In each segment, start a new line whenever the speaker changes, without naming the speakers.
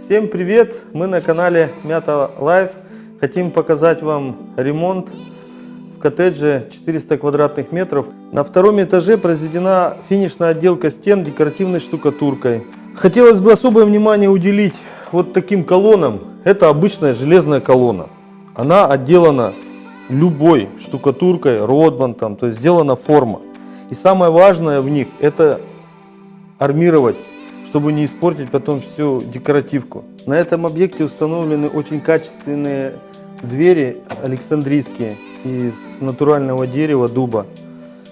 Всем привет! Мы на канале Мята Life. Хотим показать вам ремонт в коттедже 400 квадратных метров. На втором этаже произведена финишная отделка стен декоративной штукатуркой. Хотелось бы особое внимание уделить вот таким колоннам. Это обычная железная колонна. Она отделана любой штукатуркой, Ротбандом, то есть сделана форма. И самое важное в них это армировать чтобы не испортить потом всю декоративку. На этом объекте установлены очень качественные двери александрийские из натурального дерева дуба.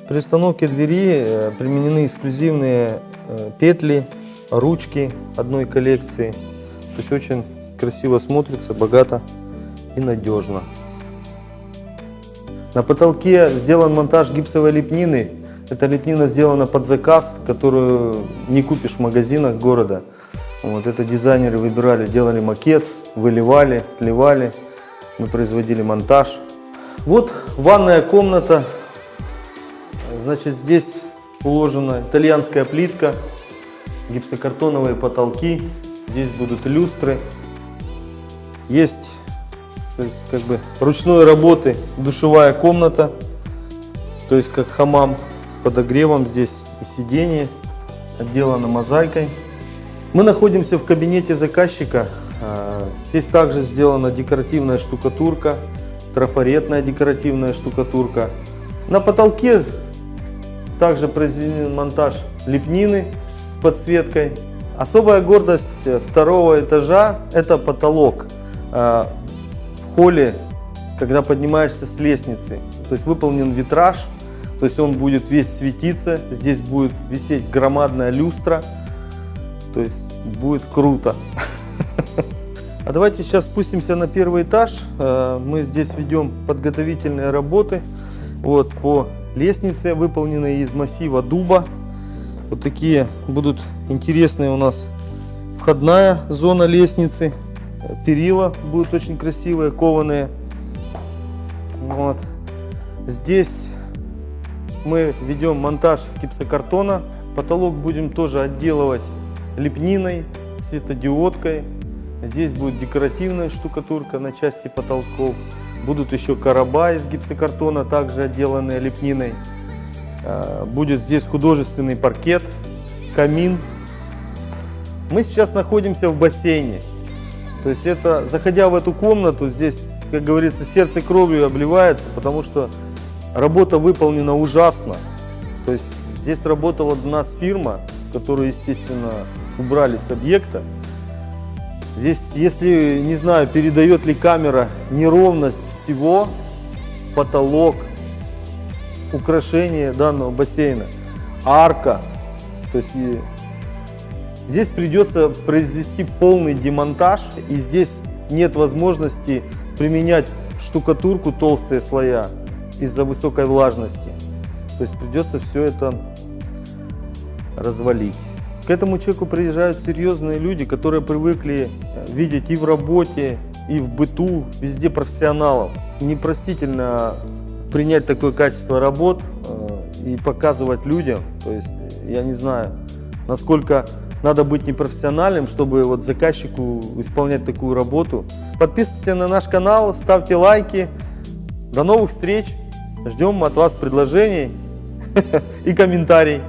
При установке двери э, применены эксклюзивные э, петли, ручки одной коллекции. То есть очень красиво смотрится, богато и надежно. На потолке сделан монтаж гипсовой лепнины эта лепнина сделана под заказ, которую не купишь в магазинах города. Вот это дизайнеры выбирали, делали макет, выливали, отливали. Мы производили монтаж. Вот ванная комната. Значит, здесь уложена итальянская плитка, гипсокартоновые потолки. Здесь будут люстры. Есть есть, как бы ручной работы душевая комната, то есть как хамам подогревом здесь и сиденье отделано мозаикой. Мы находимся в кабинете заказчика. А, здесь также сделана декоративная штукатурка, трафаретная декоративная штукатурка. На потолке также произведен монтаж лепнины с подсветкой. Особая гордость второго этажа – это потолок а, в холле, когда поднимаешься с лестницы. То есть выполнен витраж – то есть он будет весь светиться, здесь будет висеть громадная люстра. То есть будет круто. А давайте сейчас спустимся на первый этаж. Э, мы здесь ведем подготовительные работы. Вот по лестнице, выполненной из массива дуба. Вот такие будут интересные у нас входная зона лестницы. Перила будут очень красивые, кованые. Вот. Здесь мы ведем монтаж гипсокартона. Потолок будем тоже отделывать лепниной, светодиодкой. Здесь будет декоративная штукатурка на части потолков. Будут еще короба из гипсокартона, также отделанные лепниной. А, будет здесь художественный паркет, камин. Мы сейчас находимся в бассейне. То есть это, заходя в эту комнату, здесь, как говорится, сердце кровью обливается, потому что Работа выполнена ужасно. То есть здесь работала у нас фирма, которую, естественно, убрали с объекта. Здесь, если, не знаю, передает ли камера неровность всего, потолок, украшение данного бассейна, арка. То есть здесь придется произвести полный демонтаж, и здесь нет возможности применять штукатурку толстые слоя из-за высокой влажности. То есть придется все это развалить. К этому человеку приезжают серьезные люди, которые привыкли э, видеть и в работе, и в быту, везде профессионалов. Непростительно принять такое качество работ э, и показывать людям. То есть я не знаю, насколько надо быть непрофессиональным, чтобы вот заказчику исполнять такую работу. Подписывайтесь на наш канал, ставьте лайки. До новых встреч! Ждем от вас предложений и комментариев.